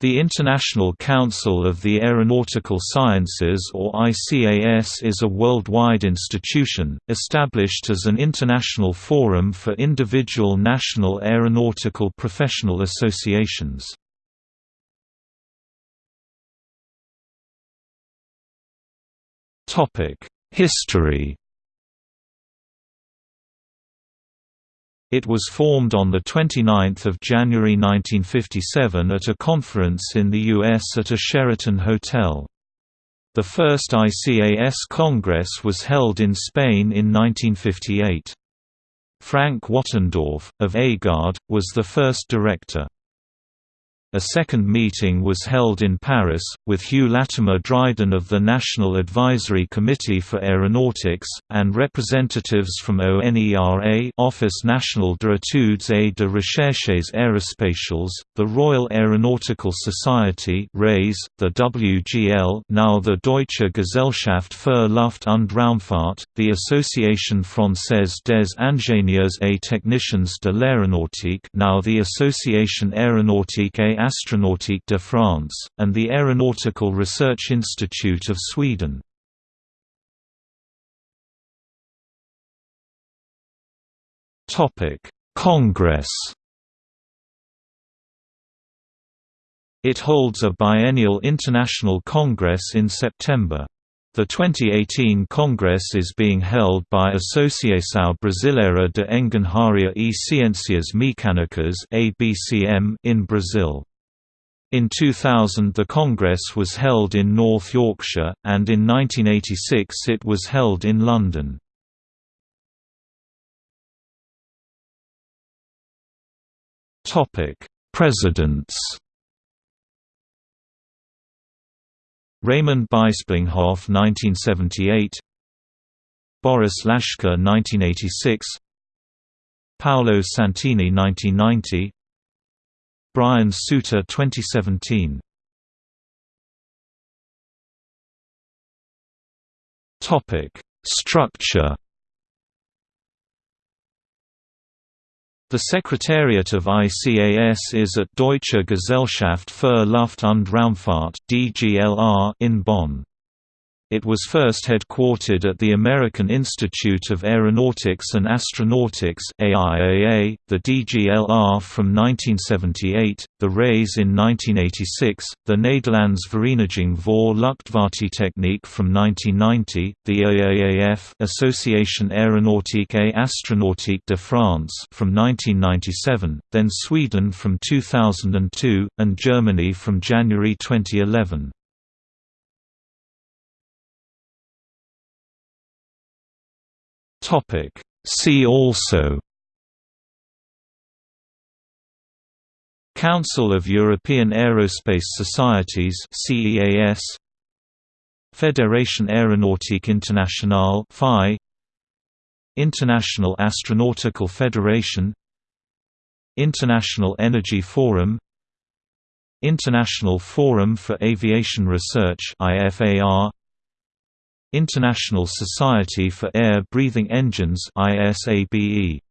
The International Council of the Aeronautical Sciences or ICAS is a worldwide institution, established as an international forum for individual national aeronautical professional associations. History It was formed on 29 January 1957 at a conference in the U.S. at a Sheraton hotel. The first ICAS Congress was held in Spain in 1958. Frank Wattendorf, of AGARD, was the first director. A second meeting was held in Paris, with Hugh Latimer Dryden of the National Advisory Committee for Aeronautics, and representatives from ONERA Office National d'études et de recherches aérospatiales, the Royal Aeronautical Society the WGL now the Deutsche Gesellschaft für Luft- und Raumfahrt, the Association Française des Ingénieurs et Techniciens de l'Aéronautique now the Association Aéronautique et Astronautique de France, and the Aeronautical Research Institute of Sweden. Congress It holds a biennial international congress in September. The 2018 Congress is being held by Associação Brasileira de Engenharia e Ciências Mecânicas in Brazil. In 2000 the Congress was held in North Yorkshire, and in 1986 it was held in London. Presidents. Raymond Bisplinghoff 1978 Boris Laschka 1986 Paolo Santini 1990 Brian Suter 2017 Topic Structure The Secretariat of ICAS is at Deutsche Gesellschaft für Luft- und Raumfahrt (DGLR) in Bonn. It was first headquartered at the American Institute of Aeronautics and Astronautics AIAA, the DGLR from 1978, the RAIS in 1986, the Nederlands Vereniging voor Luchtvaarttechniek from 1990, the AAAF Association Aéronautique et Astronautique de France from 1997, then Sweden from 2002, and Germany from January 2011. Topic. See also Council of European Aerospace Societies CEAS Fédération Aéronautique Internationale FI International Astronautical Federation International Energy Forum International Forum for Aviation Research IFAR International Society for Air Breathing Engines ISABE